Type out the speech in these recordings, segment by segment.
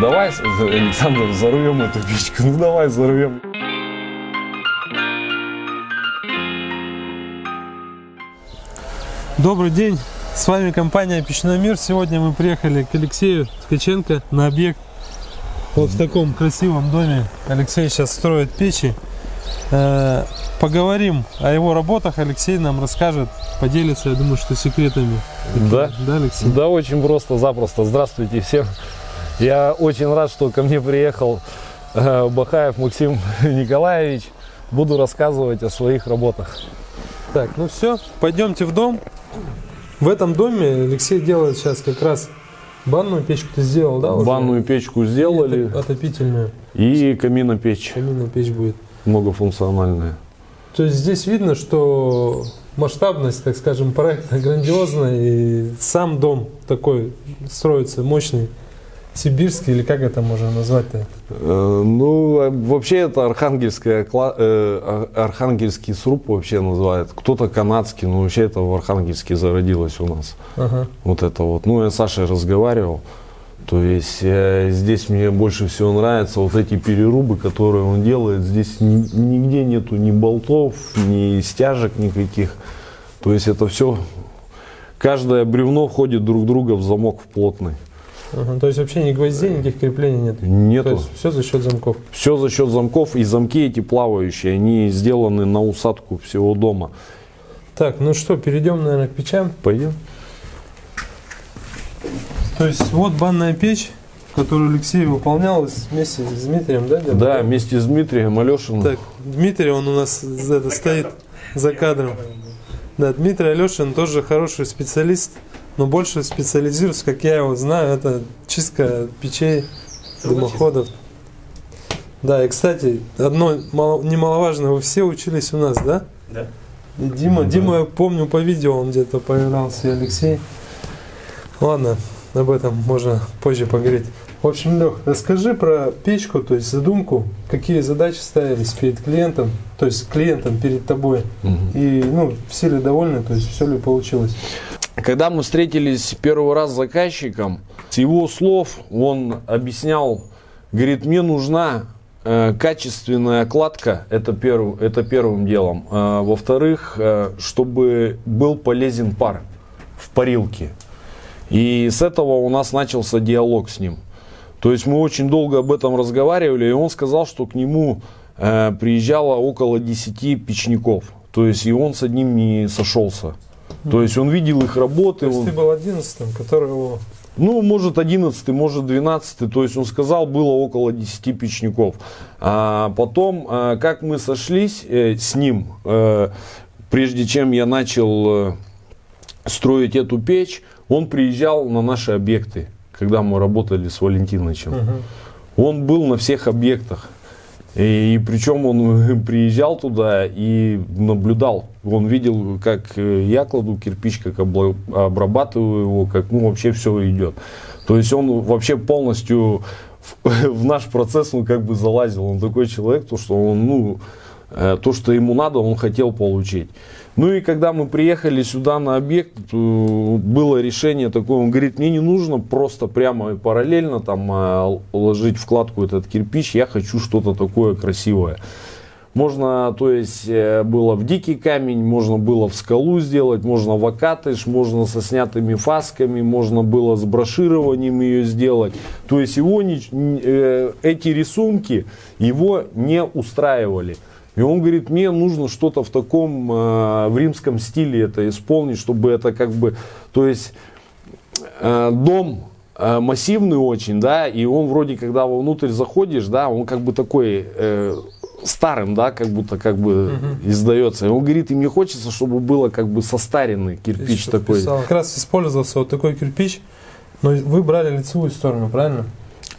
давай, Александр, взорвем эту печку. Ну давай взорвем. Добрый день, с вами компания Печной Мир. Сегодня мы приехали к Алексею Ткаченко на объект. Вот в таком красивом доме Алексей сейчас строит печи. Э, Поговорим о его работах. Алексей нам расскажет, поделится, я думаю, что секретами. Да? Да, Алексей? Да, очень просто, запросто. Здравствуйте всем. Я очень рад, что ко мне приехал э, Бахаев Максим Николаевич. Буду рассказывать о своих работах. Так, ну все, пойдемте в дом. В этом доме Алексей делает сейчас как раз банную печку ты сделал, да? уже? Банную печку сделали И Отопительную. и каминопечь Каминная печь будет. многофункциональная. То есть здесь видно, что масштабность, так скажем, проекта грандиозная, и сам дом такой строится мощный, сибирский, или как это можно назвать-то? Э, Ну, а вообще это архангельская, э, ар- архангельский сруб вообще называют. Кто-то канадский, но вообще это в Архангельске зародилось у нас. Ага. Вот это вот. Ну, я с Сашей разговаривал. То есть э, здесь мне больше всего нравятся вот эти перерубы, которые он делает. Здесь ни- нигде нету ни болтов, ни стяжек никаких. То есть это все, каждое бревно входит друг друга в замок в плотный. Ага. То есть вообще ни гвоздей, никаких креплений нет. То Нету. есть все за счет замков. Все за счет замков и замки эти плавающие, они сделаны на усадку всего дома. Так, ну что, перейдем, наверное, к печам. Пойдем. То есть вот банная печь, которую Алексей выполнял вместе с Дмитрием, да? где-то? Да, вместе с Дмитрием Алешиным. Так, Дмитрий, он у нас за- это, стоит за кадром. Да, Дмитрий Алешин тоже хороший специалист, но больше специализируется, как я его знаю, это чистка печей, дымоходов. Да, и, кстати, одно мало- немаловажное, вы все учились у нас, да? Да. И Дима, Да. Дима, я помню по видео, он где-то появлялся, и Алексей. Ладно, об этом можно позже поговорить. В общем, Лех, расскажи про печку, то есть задумку, какие задачи ставились перед клиентом, то есть клиентом перед тобой. Мгм. И, ну, все ли довольны, то есть все ли получилось? Когда мы встретились первый раз с заказчиком, с его слов он объяснял, говорит, мне нужна э, качественная кладка, это, перв, это первым делом. А, во-вторых, э, чтобы был полезен пар в парилке. И с этого у нас начался диалог с ним. То есть мы очень долго об этом разговаривали, и он сказал, что к нему э, приезжало около 10 печников. То есть и он с одним не сошелся. То есть он видел их работы. То есть он- ты был одиннадцатым, который его... ну, может, 11 может, 12 То есть он сказал, было около 10 печников. А потом, э, как мы сошлись э, с ним, э, прежде чем я начал строить эту печь, он приезжал на наши объекты, когда мы работали с Валентиновичем. Мгм. Он был на всех объектах. И, и причем он приезжал туда и наблюдал. Он видел, как э, я кладу кирпич, как обрабатываю его, как ну, вообще все идет. То есть он вообще полностью в, в наш процесс он как бы залазил. Он такой человек, то что он, ну, э, то, что ему надо, он хотел получить. Ну и когда мы приехали сюда на объект, э, было решение такое, он говорит, мне не нужно просто прямо и параллельно там э, ложить вкладку этот кирпич, я хочу что-то такое красивое. Можно, то есть, э, было в дикий камень, можно было в скалу сделать, можно в акатыш, можно со снятыми фасками, можно было с брошированием ее сделать. То есть, его не- э, эти рисунки его не устраивали. И он говорит, мне нужно что-то в таком, э, в римском стиле это исполнить, чтобы это как бы, то есть, дом массивный очень, да, и он вроде, когда вовнутрь заходишь, да, он как бы такой старым, да, как будто как бы издается. И он говорит, и мне хочется, чтобы было как бы состаренный кирпич Ты такой. писал. Как раз использовался вот такой кирпич, но вы брали лицевую сторону, правильно?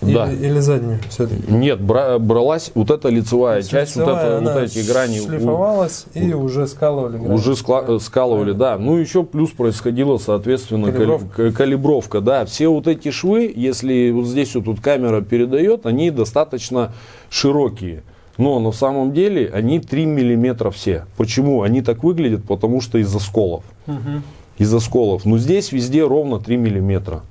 Да. Или, заднюю все-таки? Нет, бра- бралась вот эта лицевая часть, вот, Лицевая, это, вот эти грани. у- шлифовалась и уже скалывали грани. Уже скла- э, скалывали, да. Ну, еще плюс происходила, соответственно, кали- Калибровка. калибровка, да. Все вот эти швы, если вот здесь вот тут камера передает, они достаточно широкие. Но на самом деле они 3 миллиметра все. Почему? Они так выглядят, потому что из-за сколов. Мгм. Из-за сколов. Но здесь везде ровно 3 миллиметра.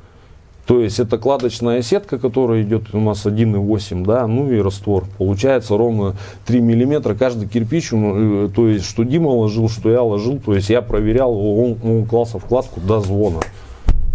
То есть это кладочная сетка, которая идет у нас 1,8, да, ну и раствор. Получается ровно 3 миллиметра каждый кирпич, э, то есть что Дима ложил, что я ложил, то есть я проверял, он, он клался вкладку до звона.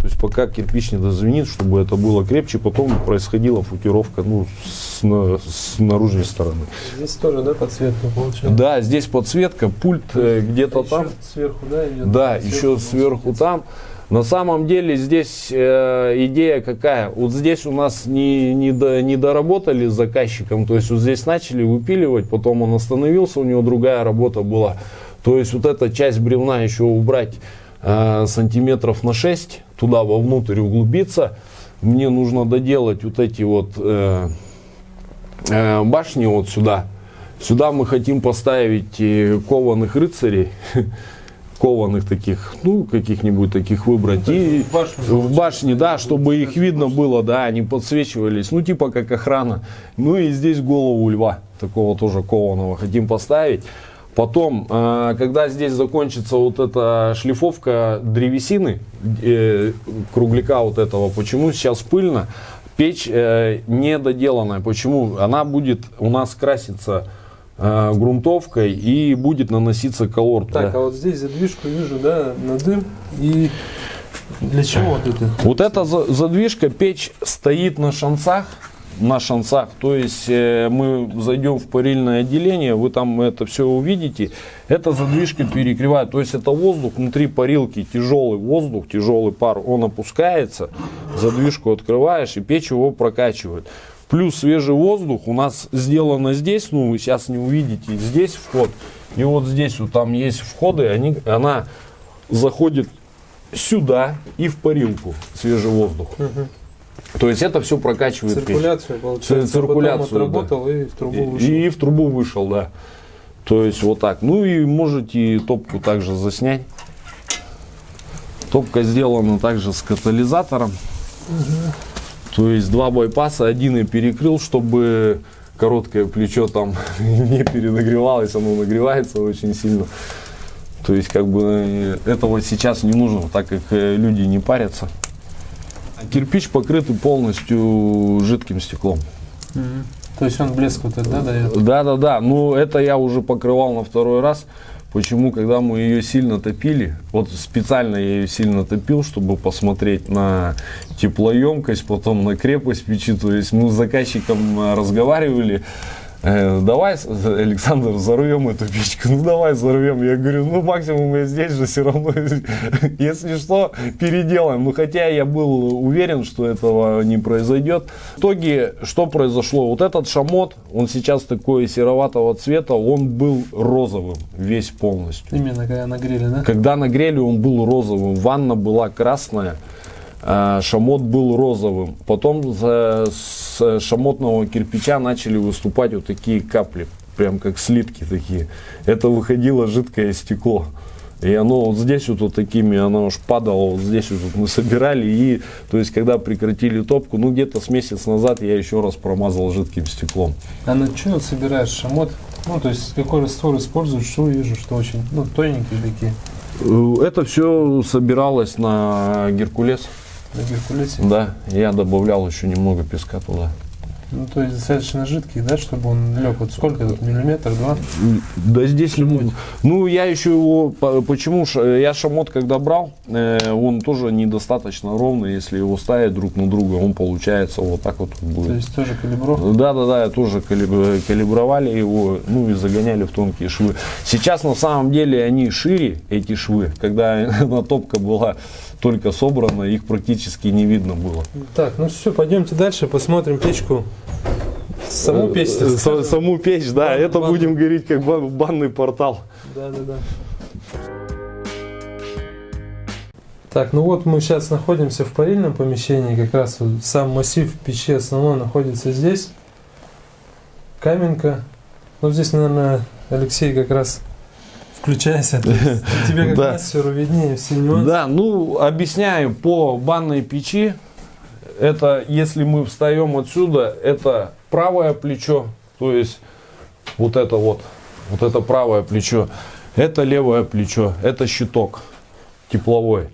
То есть пока кирпич не дозвенит, чтобы это было крепче, потом происходила футировка ну, с, на, с наружной стороны. Здесь тоже, да, подсветка получается? Да, здесь подсветка, пульт э, где-то А там. сверху, да, идет? Да, Сверху еще сверху там. На самом деле здесь э, идея какая? Вот здесь у нас не, не, до- не доработали с заказчиком, то есть вот здесь начали выпиливать, потом он остановился, у него другая работа была. То есть вот эта часть бревна еще убрать э, сантиметров на 6, туда вовнутрь углубиться. Мне нужно доделать вот эти вот э, э, башни вот сюда. Сюда мы хотим поставить кованых рыцарей, кованых таких, ну, каких-нибудь таких выбрать. И в башню в башне, да, чтобы их видно было, да, они подсвечивались, ну, типа как охрана. Ну и здесь голову льва, такого тоже кованого хотим поставить. Потом, э, когда здесь закончится вот эта шлифовка древесины, э, кругляка вот этого, почему сейчас пыльно, печь э, недоделанная, почему? Она будет у нас краситься грунтовкой и будет наноситься колор. Так, туда. а вот здесь задвижку вижу, да, на дым. И для чего вот это? Вот эта за- задвижка, печь стоит на шансах, на шансах, то есть э, мы зайдем в парильное отделение, вы там это все увидите. Эта задвижка перекрывает, то есть это воздух внутри парилки, тяжелый воздух, тяжелый пар, он опускается, задвижку открываешь и печь его прокачивает. Плюс свежий воздух у нас сделано здесь, ну вы сейчас не увидите, здесь вход. И вот здесь вот там есть входы, они, она заходит сюда и в парилку свежий воздух. То есть это все прокачивает печь. Циркуляцию, получается. циркуляцию, Потом отработал и в трубу И, вышел. и в трубу вышел, да. То есть вот так. Ну и можете топку также заснять. Топка сделана также с катализатором. То есть два байпаса, один я перекрыл, чтобы короткое плечо там не перенагревалось, оно нагревается очень сильно. То есть как бы э, этого сейчас не нужно, так как э, люди не парятся. Кирпич покрытый полностью жидким стеклом. Мгм. То есть он блеск вот этот, да, дает? Да, да, да. Ну, это я уже покрывал на второй раз. Почему, когда мы ее сильно топили, вот специально я ее сильно топил, чтобы посмотреть на теплоемкость, потом на крепость печи. То есть мы с заказчиком э, разговаривали, давай, с- Александр, взорвем эту печку. Ну, давай взорвем. Я говорю, ну, максимум я здесь же все равно, если что, переделаем. Ну, хотя я был уверен, что этого не произойдет. В итоге, что произошло? Вот этот шамот, он сейчас такой сероватого цвета, он был розовым весь полностью. Именно когда нагрели, да? Когда нагрели, он был розовым. Ванна была красная, шамот был розовым. Потом с шамотного кирпича начали выступать вот такие капли, прям как слитки такие. Это выходило жидкое стекло. И оно вот здесь вот, вот такими, оно уж падало, вот здесь вот мы собирали. И, то есть, когда прекратили топку, ну где-то с месяц назад я еще раз промазал жидким стеклом. А на что вот собираешь шамот? Ну, то есть какой раствор используешь, что вижу, что очень, ну, тоненькие такие, Э, Это все собиралось на Геркулес. На Геркулесе. Да, я добавлял еще немного песка туда. Ну, то есть достаточно жидкий, да, чтобы он лег. Вот сколько тут, миллиметр, два? Да здесь не Ну, я еще его, по- почему, я шамот когда брал, э, он тоже недостаточно ровный, если его ставить друг на друга, он получается вот так вот То будет. есть тоже калибровка. Да, да, да, тоже калиб- калибровали его, ну и загоняли в тонкие швы. Сейчас на самом деле они шире, эти швы, когда на топка была только собрана, их практически не видно было. Так, ну все, пойдемте дальше, посмотрим печку. Саму печь. так Э, С-. Саму печь, да, Бан- это бан- будем говорить как бан- банный портал. Да, да, да. Так, ну вот мы сейчас находимся в парильном помещении, как раз вот сам массив печи основной находится здесь. Каменка. Ну здесь, наверное, Алексей как раз включайся. Тебе как Да. мастеру виднее все нюансы. Да, ну объясняю по банной печи. Это если мы встаем отсюда, это правое плечо, то есть вот это вот, вот это правое плечо, это левое плечо, это щиток тепловой.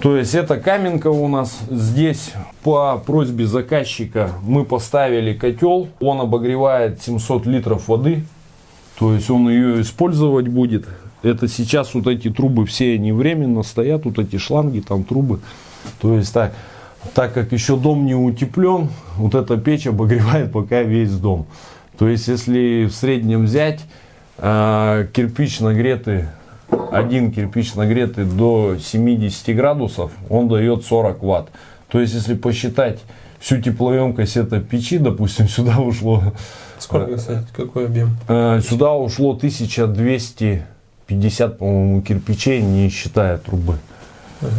То есть это каменка у нас. Здесь по просьбе заказчика мы поставили котел. Он обогревает 700 литров воды. То есть он ее использовать будет. Это сейчас вот эти трубы все они временно стоят. Вот эти шланги, там трубы. То есть так, так как еще дом не утеплен, вот эта печь обогревает пока весь дом. То есть если в среднем взять э, кирпич нагретый один кирпич нагретый до 70 градусов, он дает 40 ватт. То есть, если посчитать всю теплоемкость этой печи, допустим, сюда ушло... Сколько, кстати, какой объем? Э, сюда ушло 1250, по-моему, кирпичей, не считая трубы. Ага.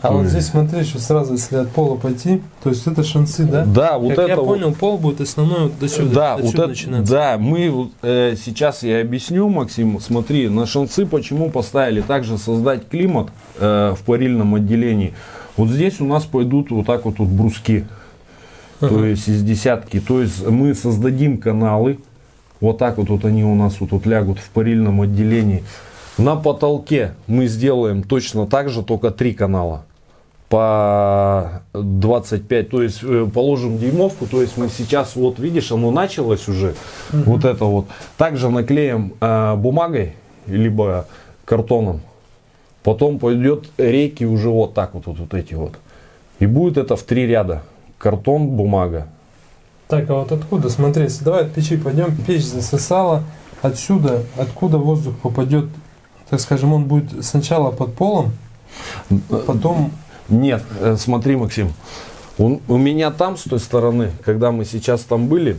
А вот здесь смотри, что сразу, если от пола пойти, то есть это шансы, да? Да, вот как это я вот- понял, пол будет основной вот до сюда. Да, отсюда вот это, начинается. да, мы э, сейчас я объясню, Максим, смотри, на шансы почему поставили также создать климат э, в парильном отделении. Вот здесь у нас пойдут вот так вот, вот бруски, то есть из десятки. То есть мы создадим каналы, вот так вот, вот они у нас вот, вот лягут в парильном отделении. На потолке мы сделаем точно так же, только три канала. По 25, то есть э, положим дюймовку, то есть мы сейчас, вот видишь, оно началось уже, вот это вот. Также наклеим э, бумагой, либо картоном, потом пойдет рейки уже вот так вот, вот, вот эти вот. И будет это в три ряда. Картон, бумага. Так, а вот откуда, смотри, если давай от печи пойдем, печь засосала, отсюда, откуда воздух попадет, так скажем, он будет сначала под полом, потом... Нет, э, смотри, Максим, он- у меня там с той стороны, когда мы сейчас там были,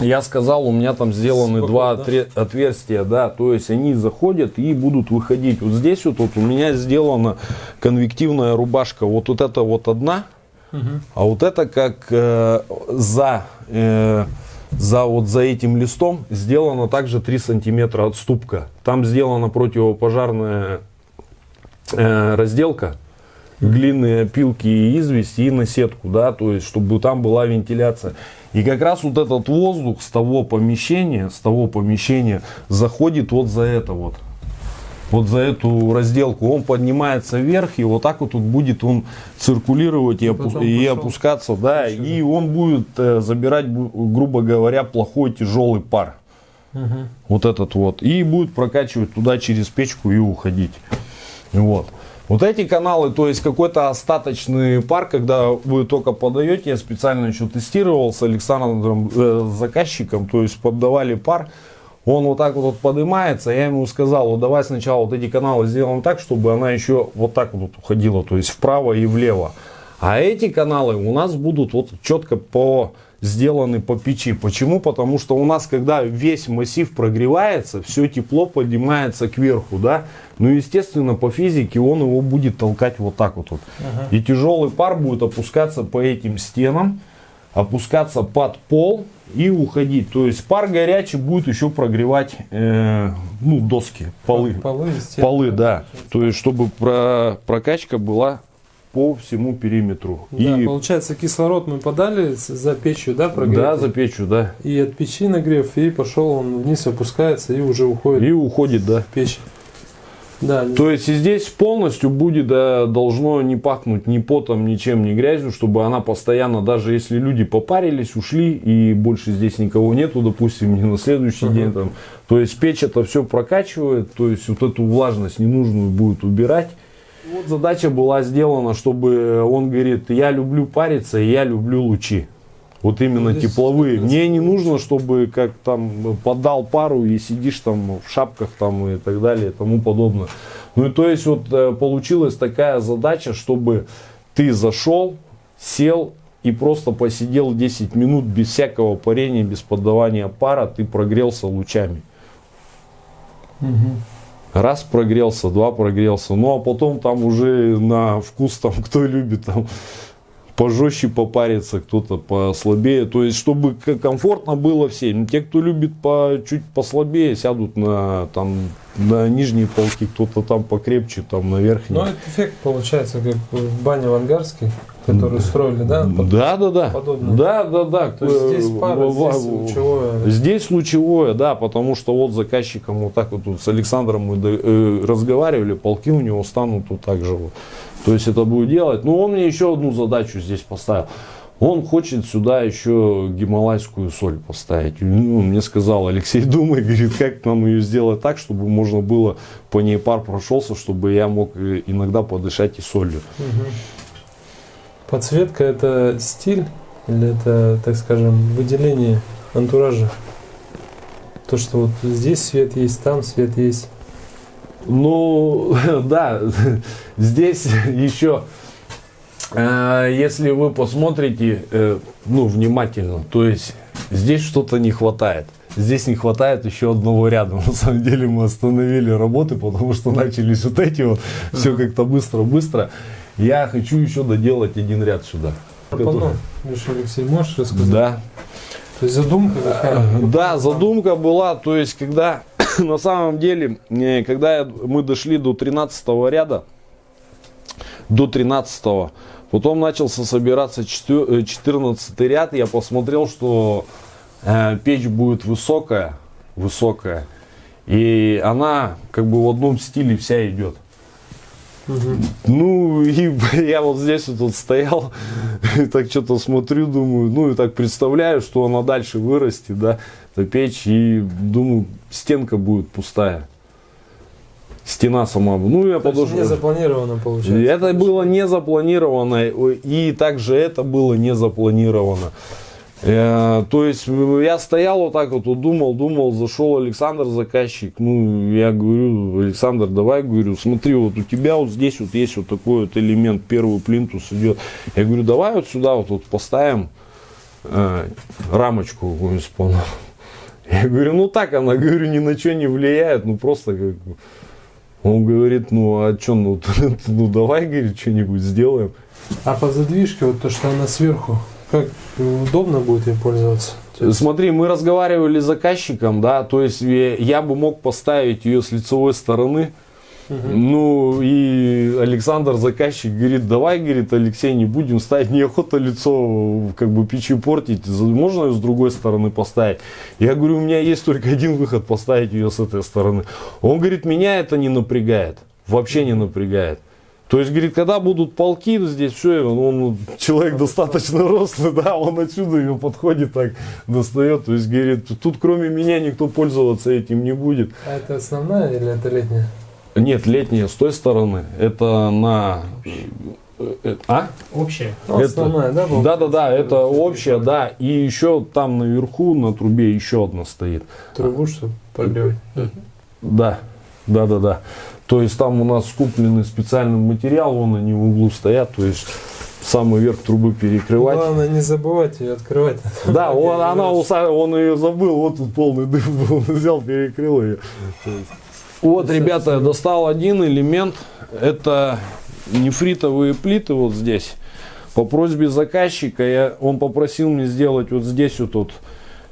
Я сказал, у меня там сделаны Сколько, два да? отре- отверстия, да, то есть они заходят и будут выходить. Вот здесь вот, вот у меня сделана конвективная рубашка. Вот, вот это вот одна, Мгм. а вот это как э, за, э, за вот за этим листом сделана также 3 сантиметра отступка. Там сделана противопожарная э, разделка, глиняные опилки и известь и на сетку, да, то есть чтобы там была вентиляция. И как раз вот этот воздух с того помещения, с того помещения заходит вот за это вот. Вот за эту разделку он поднимается вверх и вот так вот тут будет он циркулировать и, опу- и опускаться, да, и он будет э, забирать, грубо говоря, плохой тяжелый пар Мгм. вот этот вот, и будет прокачивать туда через печку и уходить. Вот. Вот эти каналы, то есть какой-то остаточный пар, когда вы только подаете, я специально еще тестировал с Александром, э, заказчиком, то есть поддавали пар, он вот так вот, вот поднимается, я ему сказал, вот давай сначала вот эти каналы сделаем так, чтобы она еще вот так вот уходила, то есть вправо и влево. А эти каналы у нас будут вот четко по сделаны по печи. Почему? Потому что у нас, когда весь массив прогревается, все тепло поднимается кверху, да. Ну, естественно, по физике он его будет толкать вот так вот. вот. И тяжелый пар будет опускаться по этим стенам, опускаться под пол и уходить. То есть пар горячий будет еще прогревать э, ну, доски, полы. Полы. Полы, да. То есть, чтобы про, прокачка была по всему периметру. Да, и получается, кислород мы подали за печью, да, да, прогретый? за печью, да. И от печи нагрев, и пошел он вниз, опускается, и уже уходит И уходит, да. в печь. Да, То есть и здесь полностью будет, да, должно не пахнуть ни потом, ничем, ни грязью, чтобы она постоянно, даже если люди попарились, ушли и больше здесь никого нету, допустим, не на следующий Ага. день там. То есть печь это все прокачивает, то есть вот эту влажность ненужную будет убирать. Вот задача была сделана, чтобы он говорит, я люблю париться, и я люблю лучи. Вот именно Ну, тепловые. Мне не нужно, чтобы как там подал пару и сидишь там в шапках там и так далее и тому подобное. Ну и то есть вот э, получилась такая задача, чтобы ты зашел, сел и просто посидел 10 минут без всякого парения, без поддавания пара, ты прогрелся лучами. Мгм. Раз прогрелся, два прогрелся. Ну а потом там уже на вкус там кто любит там пожестче попариться, кто-то послабее. То есть, чтобы комфортно было всем. Те, кто любит по, чуть послабее, сядут на, там, на нижние полки, кто-то там покрепче, там на верхние. Ну, это эффект получается, как в бане в Ангарской. которую строили, да? Под- Да, да, да. подобное. Да, да, да. То есть здесь Э, пара, здесь лучевое. Здесь лучевое, да, потому что вот заказчиком вот так вот тут с Александром мы э, разговаривали, полки у него станут вот так же вот. То есть это будет делать. Но он мне еще одну задачу здесь поставил. Он хочет сюда еще гималайскую соль поставить. Ну, мне сказал Алексей, думай, говорит, как нам ее сделать так, чтобы можно было по ней пар прошелся, чтобы я мог э, иногда подышать и солью. Мгм. Подсветка это стиль или это, так скажем, выделение антуража? То, что вот здесь свет есть, там свет есть. Ну, да, здесь еще, э, если вы посмотрите, э, ну, внимательно, то есть здесь что-то не хватает. Здесь не хватает еще одного ряда. На самом деле мы остановили работы, потому что начались вот эти вот, все как-то быстро-быстро. Я хочу еще доделать один ряд сюда. Пропону. Лишь, Алексей, можешь рассказать? Да, То есть задумка какая? Да, задумка была, то есть, когда на самом деле, э, когда мы дошли до 13 ряда, до 13 потом начался собираться 14 ряд, я посмотрел, что э, печь будет высокая, высокая, и она как бы в одном стиле вся идет. Мгм. Ну, и я вот здесь вот, вот стоял, и так что-то смотрю, думаю, ну, и так представляю, что она дальше вырастет, да, эта печь, и думаю, стенка будет пустая. Стена сама. Ну, я То есть подошел. не запланировано получается. Это было не запланировано, и также это было не запланировано. Э, То есть я стоял вот так вот, думал, думал, зашел Александр, заказчик, ну, я говорю, Александр, давай, говорю, смотри, вот у тебя вот здесь вот есть вот такой вот элемент, первый плинтус идет. Я говорю, давай вот сюда вот, вот поставим э, рамочку какую-нибудь с паном». Я говорю, ну так она, говорю, ни на что не влияет, ну просто как бы». Он говорит, ну а что, ну, ну давай, говорит, что-нибудь сделаем. А по задвижке, вот то, что она сверху, как удобно будет ей пользоваться? Смотри, мы разговаривали с заказчиком, да, то есть э, я бы мог поставить ее с лицевой стороны, Мгм. ну и Александр, заказчик, говорит, давай, говорит, Алексей, не будем ставить, неохота лицо как бы печи портить, можно ее с другой стороны поставить? Я говорю, у меня есть только один выход, поставить ее с этой стороны. Он говорит, меня это не напрягает, вообще не напрягает. То есть, говорит, когда будут полки здесь, все, он, человек достаточно рослый, да, он отсюда ее подходит так, достает. То есть, говорит, тут кроме меня никто пользоваться этим не будет. А это основная или это летняя? Нет, летняя с той стороны. Это на... э, э, А? Ну, Это- основная, да? Да, да, да, это общая, да. И еще там наверху на трубе еще одна стоит. Трубу, чтобы прогревать. Да, да, да, да. То есть там у нас купленный специальный материал, вон они в углу стоят, то есть самый верх трубы перекрывать. Главное не забывать ее открывать. Да, он, она, он ее забыл, вот тут полный дым был, он взял, перекрыл ее. Вот, ребята, я достал один элемент, это нефритовые плиты вот здесь. По просьбе заказчика я, он попросил мне сделать вот здесь вот, вот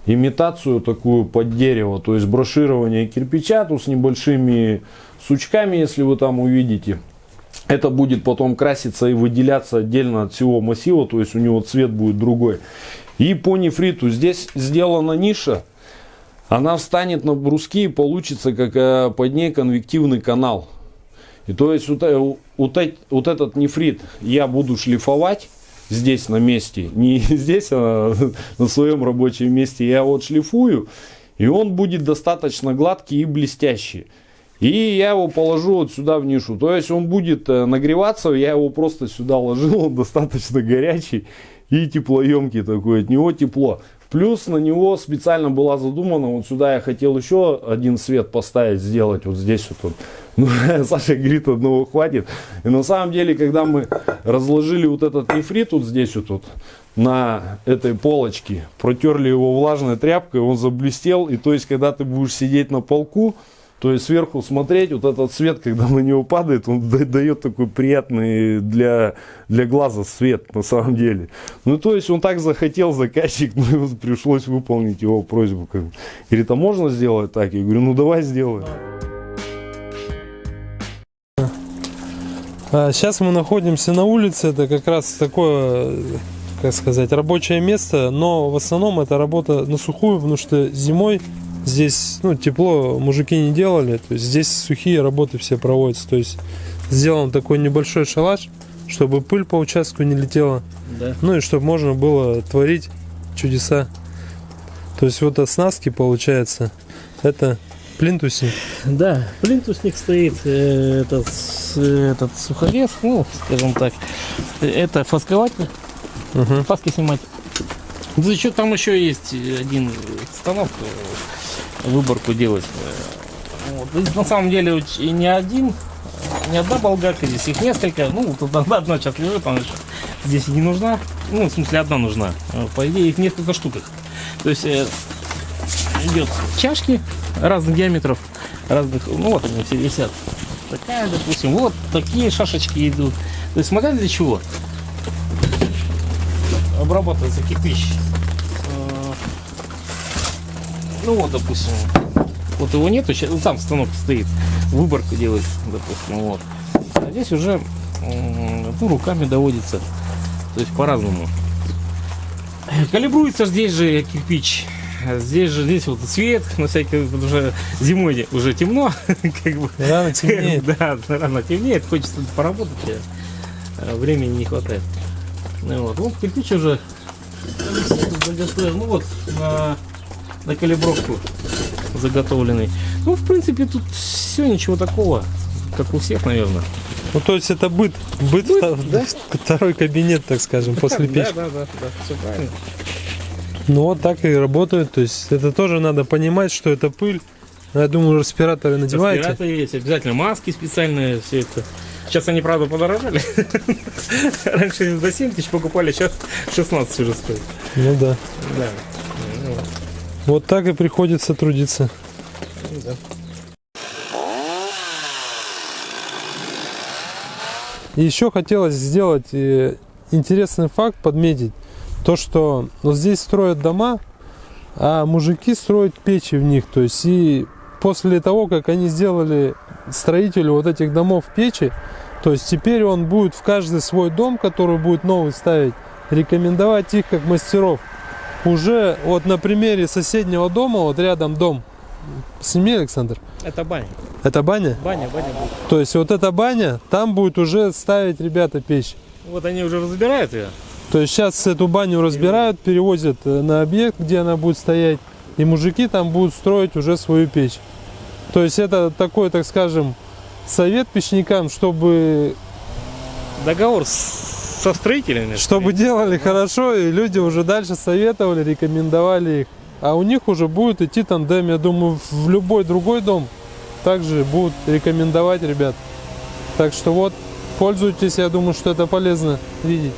имитацию такую под дерево, то есть броширование кирпича тут с небольшими сучками, если вы там увидите. Это будет потом краситься и выделяться отдельно от всего массива, то есть у него цвет будет другой. И по нефриту здесь сделана ниша, она встанет на бруски и получится как э, под ней конвективный канал. И то есть вот, э, вот, эт- вот этот нефрит я буду шлифовать здесь на месте, не здесь, а на своем рабочем месте. Я вот шлифую, и он будет достаточно гладкий и блестящий. И я его положу вот сюда в нишу. То есть он будет э, нагреваться, я его просто сюда ложил, он достаточно горячий и теплоемкий такой, от него тепло. Плюс на него специально была задумана, вот сюда я хотел еще один свет поставить, сделать вот здесь вот. вот. Ну, Саша говорит, одного хватит. И на самом деле, когда мы разложили вот этот нефрит вот здесь вот, вот на этой полочке, протерли его влажной тряпкой, он заблестел. И то есть, когда ты будешь сидеть на полку, то есть сверху смотреть, вот этот свет, когда на него падает, он да- дает такой приятный для, для глаза свет на самом деле. Ну, то есть он так захотел, заказчик, ну, и пришлось выполнить его просьбу. Говорит, а можно сделать так? Я говорю, ну давай сделаем. А сейчас мы находимся на улице, это как раз такое, как сказать, рабочее место, но в основном это работа на сухую, потому что зимой здесь, ну, тепло мужики не делали, то есть здесь сухие работы все проводятся, то есть сделан такой небольшой шалаш, чтобы пыль по участку не летела, Да. ну и чтобы можно было творить чудеса. То есть вот оснастки получается, это плинтуси. Да, плинтусник стоит, э, этот, этот суховес, ну, скажем так, это фаскователь, Мгм. фаски снимать. Да еще там еще есть один станок, э, выборку делать. Вот. Здесь на самом деле и не один, э, не одна болгарка, здесь их несколько. Ну, тут одна, одна сейчас лежит, она здесь не нужна. Ну, в смысле, одна нужна. Э, По идее, их несколько штук. их. То есть э, идет чашки разных диаметров, разных, ну вот они все висят. Такая, допустим, вот такие шашечки идут. То есть смотря для чего обрабатывается кирпич. Ну вот, допустим, вот его нету, ща- ну, там станок стоит, выборку делает, допустим, вот. А здесь уже ну, руками доводится, то есть по-разному. Калибруется здесь же кирпич. Здесь же здесь вот свет, на всякий уже зимой уже темно, как бы. Рано темнеет. Да, рано темнеет, хочется поработать, а времени не хватает. Ну вот, вот кирпич уже ну вот на, на калибровку заготовленный. Ну, в принципе, тут все ничего такого, как у всех, наверное. Ну, то есть это быт, быт, вто- второй кабинет, так скажем, после печки. Да, да, да, да, все правильно. Ну, вот так и работают, то есть это тоже надо понимать, что это пыль. Ну, Я думаю, респираторы надеваете. Респираторы есть, обязательно маски специальные, все это. Сейчас они, правда, подорожали. Раньше за 7 тысяч покупали, сейчас 16 уже стоит. Ну да. Да. Ну, вот. Так и приходится трудиться. Ну, да. Еще хотелось сделать э, интересный факт, подметить. То, что вот здесь строят дома, а мужики строят печи в них. То есть и после того, как они сделали строителю вот этих домов печи, то есть теперь он будет в каждый свой дом, который будет новый ставить, рекомендовать их как мастеров. Уже вот на примере соседнего дома, вот рядом дом, сними, Александр, Это баня. это баня? Баня, баня будет. То есть вот эта баня, там будет уже ставить ребята печь. Вот они уже разбирают ее. То есть сейчас эту баню разбирают, перевозят э, на объект, где она будет стоять, и мужики там будут строить уже свою печь. То есть это такой, так скажем, совет печникам, чтобы, Договор с- со строителями. чтобы делали хорошо, и люди уже дальше советовали, рекомендовали их. А у них уже будет идти тандем, я думаю, в любой другой дом также будут рекомендовать ребят. Так что вот, пользуйтесь, я думаю, что это полезно видеть.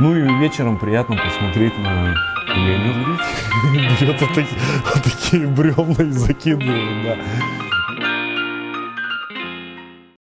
Ну и вечером приятно посмотреть на Леню. Берет вот такие бревна и закидывает, да.